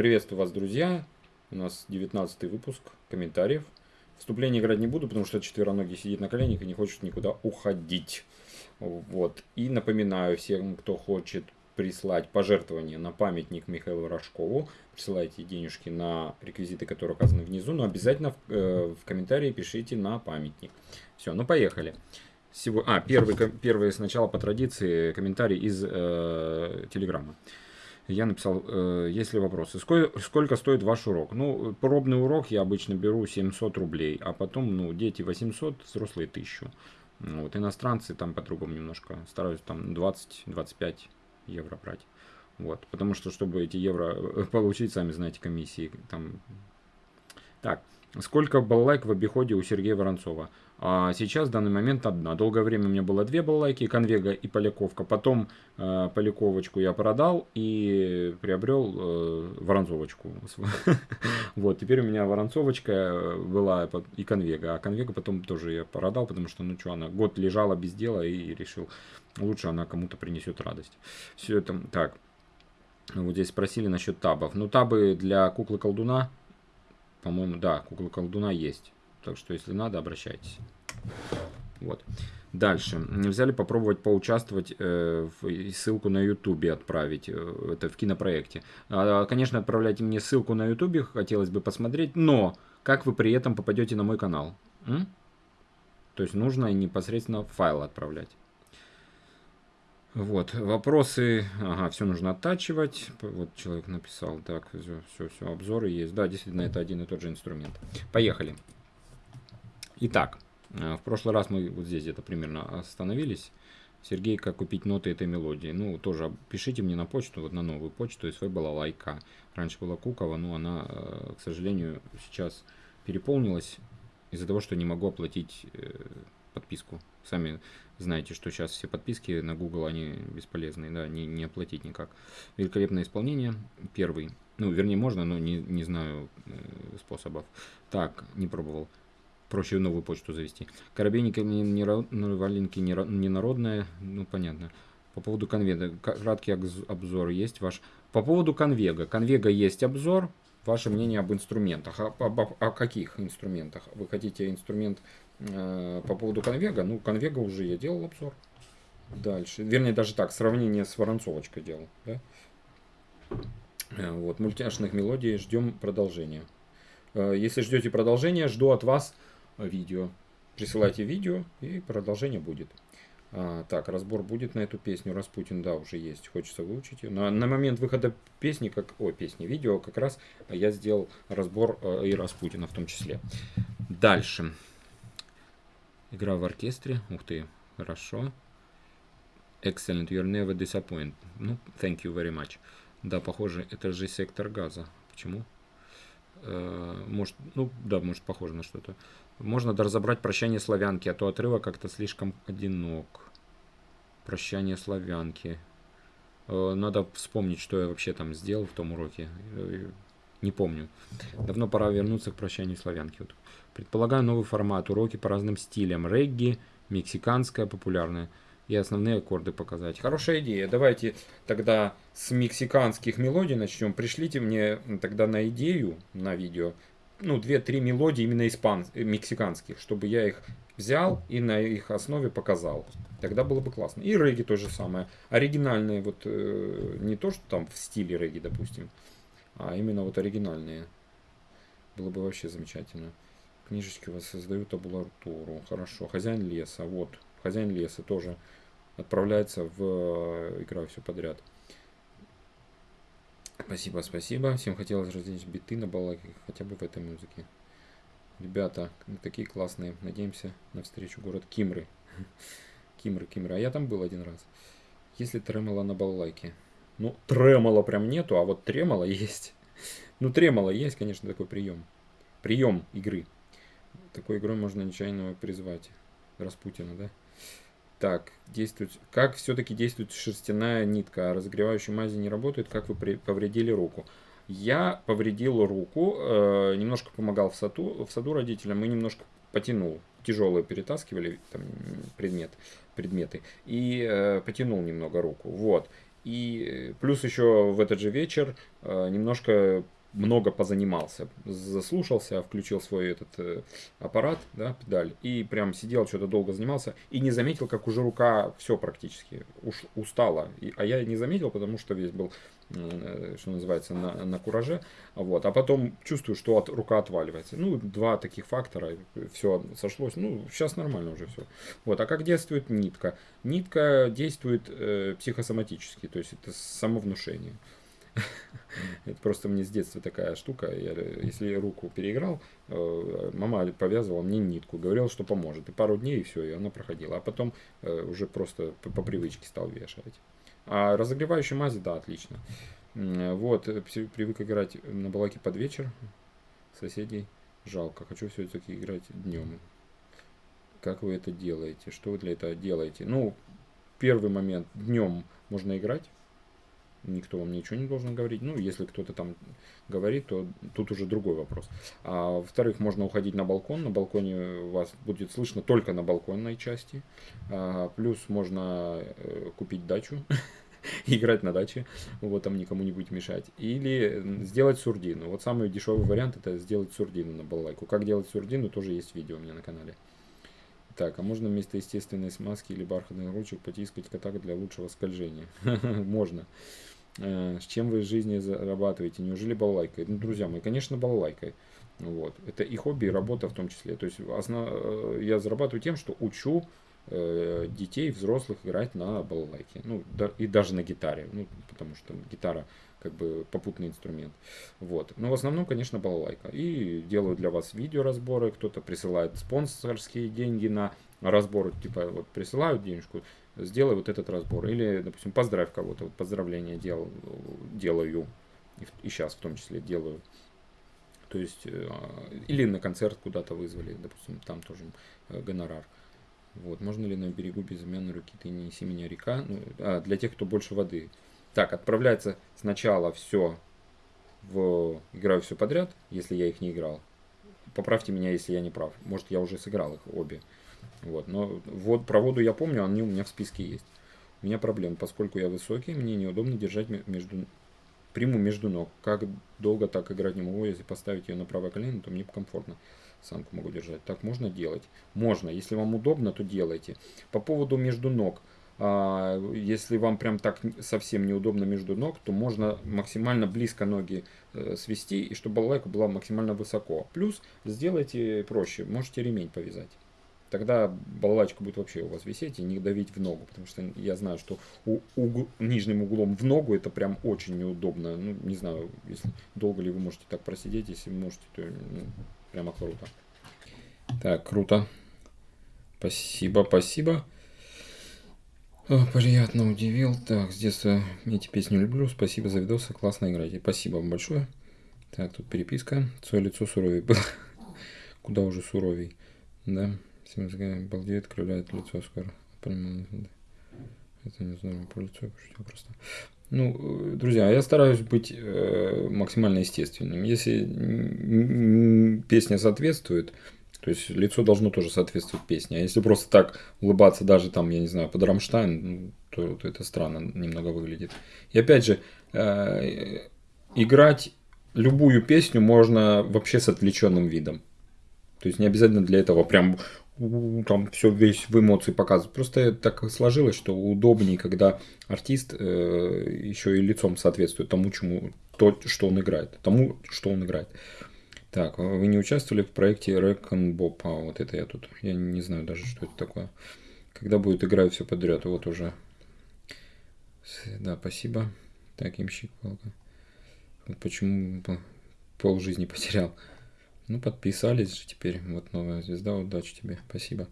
Приветствую вас, друзья. У нас 19 выпуск комментариев. Вступление играть не буду, потому что четвероногий сидит на коленях и не хочет никуда уходить. Вот. И напоминаю всем, кто хочет прислать пожертвование на памятник Михаилу Рожкову. Присылайте денежки на реквизиты, которые указаны внизу, но обязательно в, э, в комментарии пишите на памятник. Все, ну поехали. Всего... А, первый, первый сначала по традиции комментарий из э, Телеграма. Я написал, э, есть ли вопросы. Сколько, сколько стоит ваш урок? Ну, пробный урок я обычно беру 700 рублей, а потом, ну, дети 800, взрослые 1000. Вот, иностранцы там по-другому немножко. Стараюсь там 20-25 евро брать. Вот, потому что, чтобы эти евро э, получить, сами знаете, комиссии там. Так, сколько баллайк в обиходе у Сергея Воронцова? А сейчас в данный момент одна. Долгое время у меня было две балалайки, конвега и поляковка. Потом э, поляковочку я продал и приобрел э, воронцовочку. Вот, теперь у меня воронцовочка была и конвега. А конвега потом тоже я продал, потому что, ну что, она год лежала без дела и решил, лучше она кому-то принесет радость. Все это так. Вот здесь спросили насчет табов. Ну, табы для куклы-колдуна, по-моему, да, куклы-колдуна есть. Так что, если надо, обращайтесь. Вот. Дальше. Нельзя ли попробовать поучаствовать, э, в, ссылку на ютубе отправить, э, это в кинопроекте. А, конечно, отправляйте мне ссылку на ютубе, хотелось бы посмотреть, но как вы при этом попадете на мой канал? М? То есть нужно непосредственно файл отправлять. Вот, вопросы, ага, все нужно оттачивать, вот человек написал, так, все, все, все, обзоры есть, да, действительно, это один и тот же инструмент. Поехали. Итак, э, в прошлый раз мы вот здесь где-то примерно остановились. Сергей, как купить ноты этой мелодии? Ну, тоже пишите мне на почту, вот на новую почту, СВ была лайка. Раньше была Кукова, но она, э, к сожалению, сейчас переполнилась из-за того, что не могу оплатить э, подписку. Сами знаете, что сейчас все подписки на Google, они бесполезные, да, не, не оплатить никак. Великолепное исполнение, первый. Ну, вернее, можно, но не, не знаю э, способов. Так, не пробовал проще новую почту завести. Коробейники не, не, валенки не, не народная, ну понятно. По поводу конвега, краткий обзор есть ваш. По поводу конвега, конвега есть обзор, ваше мнение об инструментах. О, об, о каких инструментах? Вы хотите инструмент по поводу конвега? Ну, конвега уже я делал обзор. Дальше. Вернее, даже так, сравнение с воронцовочкой делал. Да? Э, вот, мультяшных мелодий ждем продолжения. Э, если ждете продолжения, жду от вас видео. Присылайте видео и продолжение будет. А, так, разбор будет на эту песню. Распутин, да, уже есть. Хочется выучить ее. На, на момент выхода песни, как, о, песни, видео, как раз я сделал разбор э, и Распутина в том числе. Дальше. Игра в оркестре. Ух ты, хорошо. Excellent, you're never disappointed. Ну, thank you very much. Да, похоже, это же сектор газа. Почему? Э, может, ну, да, может, похоже на что-то. Можно разобрать прощание славянки, а то отрывок как-то слишком одинок. Прощание славянки. Э, надо вспомнить, что я вообще там сделал в том уроке. Не помню. Давно пора вернуться к прощанию славянки. Вот. Предполагаю новый формат. Уроки по разным стилям. Регги, мексиканская, популярная. И основные аккорды показать. Хорошая идея. Давайте тогда с мексиканских мелодий начнем. Пришлите мне тогда на идею, на видео, ну, 2-3 мелодии именно испан... Мексиканских, чтобы я их взял и на их основе показал. Тогда было бы классно. И регги то же самое. Оригинальные, вот э, не то, что там в стиле регги, допустим, а именно вот оригинальные. Было бы вообще замечательно. Книжечки воссоздают табулатуру. Хорошо. Хозяин леса. Вот. Хозяин леса тоже отправляется в э, игра все подряд. Спасибо, спасибо. Всем хотелось разделить биты на балаке, хотя бы в этой музыке. Ребята, такие классные. Надеемся на встречу город Кимры. Кимры, Кимры. А я там был один раз. Если тремоло на балалайке. Ну, тремоло прям нету, а вот тремоло есть. Ну, тремоло есть, конечно, такой прием. Прием игры. Такой игрой можно нечаянно призвать Распутина, да? Так, действует. Как все-таки действует шерстяная нитка? А разогревающая мази не работает? Как вы при... повредили руку? Я повредил руку, э, немножко помогал в саду, в саду родителям и немножко потянул. Тяжелые перетаскивали там, предмет, предметы. И э, потянул немного руку. Вот. И плюс еще в этот же вечер немножко много позанимался, заслушался, включил свой этот э, аппарат, да, педаль, и прям сидел, что-то долго занимался, и не заметил, как уже рука все практически уж устала. И, а я не заметил, потому что весь был, э, что называется, на, на кураже, вот, а потом чувствую, что от, рука отваливается. Ну, два таких фактора, все сошлось, ну, сейчас нормально уже все. Вот, а как действует нитка? Нитка действует э, психосоматически, то есть это самовнушение. Это просто мне с детства такая штука. Я, если руку переиграл, э, мама повязывала мне нитку, говорила, что поможет. И пару дней, и все, и она проходила. А потом э, уже просто по, по привычке стал вешать. А разогревающие мази, да, отлично. Вот, э, привык играть на балаке под вечер. Соседей жалко. Хочу все-таки играть днем. Как вы это делаете? Что вы для этого делаете? Ну, первый момент. Днем можно играть никто вам ничего не должен говорить. Ну, если кто-то там говорит, то тут уже другой вопрос. А во-вторых, можно уходить на балкон. На балконе вас будет слышно только на балконной части. А, плюс можно э, купить дачу играть на даче, вот там никому не будет мешать. Или сделать сурдину. Вот самый дешевый вариант это сделать сурдину на балалайку. Как делать сурдину, тоже есть видео у меня на канале. Так, а можно вместо естественной смазки или бархатных ручек потискать кота для лучшего скольжения? Можно. Э, с чем вы в жизни зарабатываете? Неужели балалайкой? Ну, друзья мои, конечно, балалайкой. Вот. Это и хобби, и работа в том числе. То есть основ... Э, я зарабатываю тем, что учу э, детей, взрослых играть на балалайке. Ну, да, и даже на гитаре. Ну, потому что гитара как бы попутный инструмент. Вот. Но в основном, конечно, балалайка. И делаю для вас видеоразборы. Кто-то присылает спонсорские деньги на разбор. Типа вот присылают денежку, сделай вот этот разбор. Или, допустим, поздравь кого-то, вот поздравления дел, делаю, и, и сейчас в том числе делаю. То есть, э, или на концерт куда-то вызвали, допустим, там тоже э, гонорар. Вот, можно ли на берегу безымянной руки ты не неси меня река? Ну, а, для тех, кто больше воды. Так, отправляется сначала все в... Играю все подряд, если я их не играл. Поправьте меня, если я не прав. Может, я уже сыграл их обе. Вот, но вот про воду я помню, они у меня в списке есть. У меня проблема, поскольку я высокий, мне неудобно держать между приму между ног. Как долго так играть не могу, если поставить ее на правое колено, то мне комфортно. Самку могу держать. Так можно делать? Можно. Если вам удобно, то делайте. По поводу между ног. А, если вам прям так совсем неудобно между ног, то можно максимально близко ноги э, свести, и чтобы балалайка была максимально высоко. Плюс сделайте проще, можете ремень повязать тогда балалайка будет вообще у вас висеть и не давить в ногу, потому что я знаю, что у, угл, нижним углом в ногу это прям очень неудобно. Ну, не знаю, если долго ли вы можете так просидеть, если можете, то ну, прямо круто. Так, круто. Спасибо, спасибо. О, приятно удивил. Так, с детства эти песни люблю. Спасибо за видосы, классно играете. Спасибо вам большое. Так, тут переписка. Свое лицо суровее было. Куда уже суровей. Да. Балдеет, кривляет лицо скоро. Это не знаю, про лицо я пошутил просто. Ну, э, друзья, я стараюсь быть э, максимально естественным. Если песня соответствует, то есть лицо должно тоже соответствовать песне. А если просто так улыбаться даже там, я не знаю, под Рамштайн, ну, то, то это странно немного выглядит. И опять же, э, играть любую песню можно вообще с отвлеченным видом. То есть не обязательно для этого прям там все весь в эмоции показывает. Просто так сложилось, что удобнее, когда артист э, еще и лицом соответствует тому, чему то, что он играет, тому, что он играет. Так, а вы не участвовали в проекте Reckon Bob? А, вот это я тут. Я не знаю даже, что это такое. Когда будет играть все подряд, вот уже. Да, спасибо. Так, имщик. Вот почему пол жизни потерял. Ну, подписались же теперь. Вот новая звезда. Удачи тебе. Спасибо.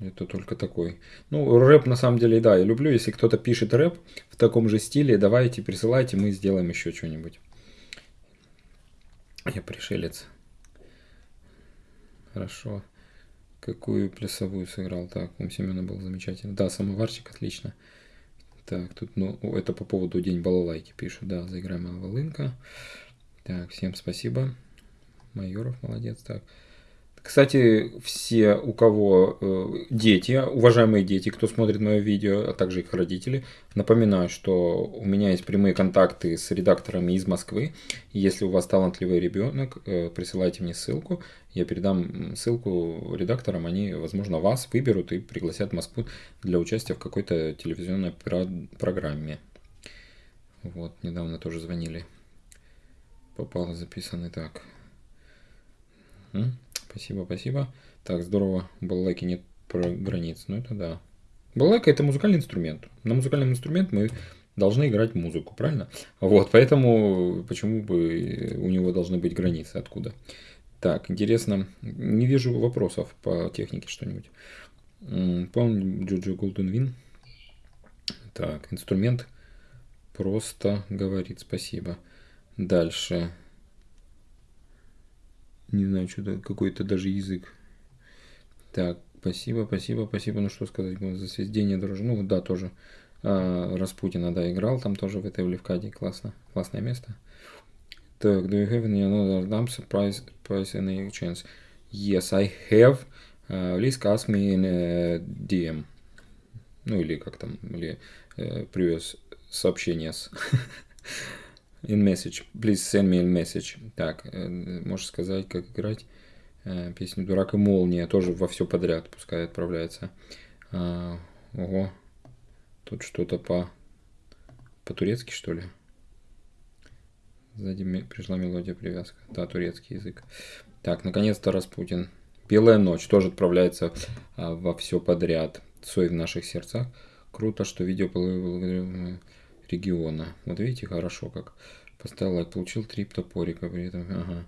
Это только такой. Ну, рэп на самом деле, да, я люблю. Если кто-то пишет рэп в таком же стиле, давайте, присылайте, мы сделаем еще что-нибудь. Я пришелец. Хорошо. Какую плясовую сыграл? Так, у Семена был замечательно. Да, самоварчик, отлично. Так, тут, ну, это по поводу День балалайки пишут. Да, заиграем волынка. Так, всем спасибо. Майоров молодец. Так. Кстати, все, у кого э, дети, уважаемые дети, кто смотрит мое видео, а также их родители, напоминаю, что у меня есть прямые контакты с редакторами из Москвы. Если у вас талантливый ребенок, э, присылайте мне ссылку, я передам ссылку редакторам, они, возможно, вас выберут и пригласят в Москву для участия в какой-то телевизионной программе. Вот, недавно тоже звонили. Попало записанный так. Спасибо, спасибо. Так, здорово. Балалайки нет про границ. Ну, это да. Балалайка это музыкальный инструмент. На музыкальном инструмент мы должны играть музыку, правильно? Вот, поэтому почему бы у него должны быть границы, откуда? Так, интересно, не вижу вопросов по технике что-нибудь. Помню Джуджу Голден Вин. Так, инструмент просто говорит спасибо. Дальше не знаю, что-то какой-то даже язык. Так, спасибо, спасибо, спасибо. Ну что сказать, за сведение дороже. Ну да, тоже. А, Распутина, да, играл там тоже в этой Левкаде. Классно, классное место. Так, do you have any another dump surprise price any chance? Yes, I have. Uh, please ask me in uh, DM. Ну или как там, или uh, previous сообщения с In message. Please send me a message. Так, э, можешь сказать, как играть э, песню «Дурак и молния». Тоже во все подряд пускай отправляется. А, ого. Тут что-то по... По-турецки, что ли? Сзади пришла мелодия привязка. Да, турецкий язык. Так, наконец-то Распутин. Белая ночь тоже отправляется а, во все подряд. Сой в наших сердцах. Круто, что видео региона. Вот видите, хорошо как. Поставил лайк, получил три топорика при этом. Ага.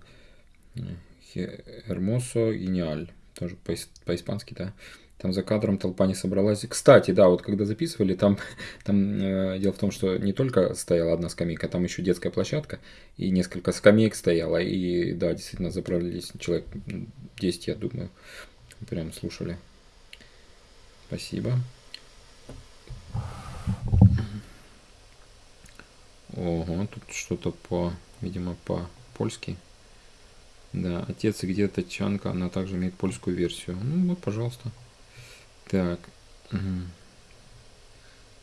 Hermoso Гениаль. Тоже по-испански, да. Там за кадром толпа не собралась. Кстати, да, вот когда записывали, там, там э, дело в том, что не только стояла одна скамейка, там еще детская площадка, и несколько скамеек стояло, и да, действительно заправились человек 10, я думаю, прям слушали. Спасибо. Ого, тут что-то по, видимо, по-польски. Да, отец и где-то Чанка, она также имеет польскую версию. Ну вот, пожалуйста. Так.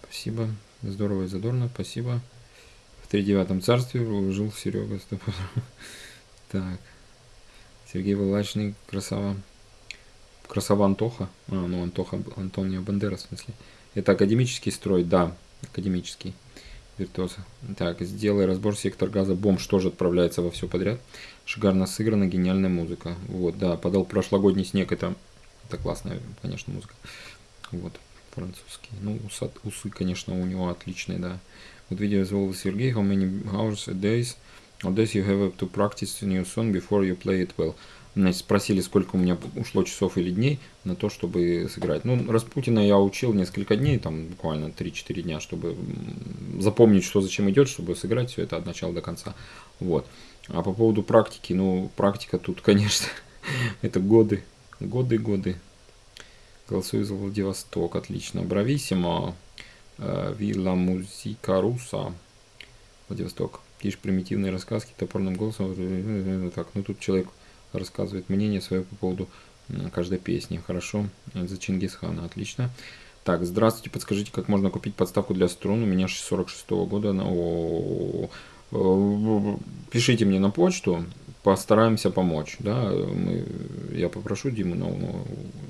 Спасибо. Здорово и задорно, спасибо. В тридевятом царстве жил Серега. Так. Сергей Валачный, красава. Красава Антоха. А, ну Антоха, Антонио Бандера, в смысле. Это академический строй, да, академический виртуоза. Так, сделай разбор сектор газа. Бомж тоже отправляется во все подряд. Шикарно сыграна, гениальная музыка. Вот, да, подал прошлогодний снег. Это, это классная, конечно, музыка. Вот, французский. Ну, усы, усы, конечно, у него отличные, да. Вот видео звал Сергей. How many hours a day? A days you have to practice new song before you play it well. Значит, спросили, сколько у меня ушло часов или дней на то, чтобы сыграть. Ну, Распутина я учил несколько дней, там буквально 3-4 дня, чтобы запомнить, что зачем идет, чтобы сыграть все это от начала до конца. Вот. А по поводу практики, ну, практика тут, конечно, это годы, годы, годы. Голосую за Владивосток, отлично. Брависсимо, э, Вилла Музика Руса, Владивосток. Лишь примитивные рассказки топорным голосом. Так, ну тут человек рассказывает мнение свое по поводу каждой песни. Хорошо, за Чингисхана, отлично. Так, здравствуйте, подскажите, как можно купить подставку для струн? У меня 46 -го года. О -о -о Пишите мне на почту, постараемся помочь. Да? Мы, я попрошу Диму, но,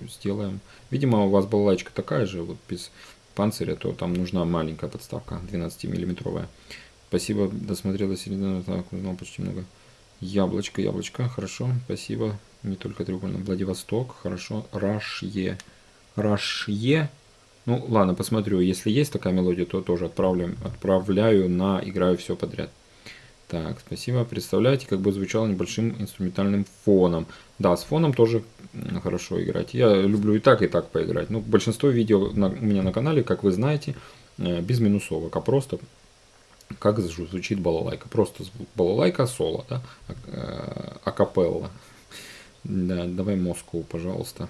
сделаем. Видимо, у вас балалайка такая же, вот без панциря, то там нужна маленькая подставка, 12-миллиметровая. Спасибо, досмотрел до середины, так, узнал почти много. Яблочко, яблочко, хорошо, спасибо. Не только треугольно. Владивосток, хорошо. Рашье. Рашье. Ну, ладно, посмотрю. Если есть такая мелодия, то тоже отправляю, отправляю на играю все подряд. Так, спасибо. Представляете, как бы звучало небольшим инструментальным фоном. Да, с фоном тоже хорошо играть. Я люблю и так, и так поиграть. Ну, большинство видео на, у меня на канале, как вы знаете, э, без минусовок, а просто как звучит балалайка. Просто балалайка соло, да, э, акапелла. Да, давай Москву, пожалуйста.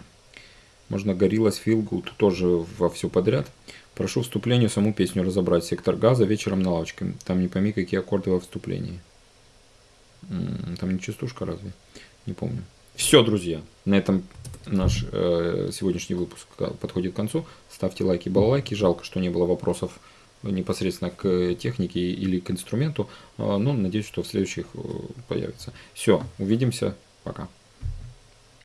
Можно Гориллас Feel тоже во все подряд. Прошу вступлению саму песню разобрать. Сектор газа вечером на лавочке. Там не пойми, какие аккорды во вступлении. Там не частушка разве? Не помню. Все, друзья, на этом наш э, сегодняшний выпуск подходит к концу. Ставьте лайки, балалайки. Жалко, что не было вопросов непосредственно к технике или к инструменту, но надеюсь, что в следующих появится. Все, увидимся, пока.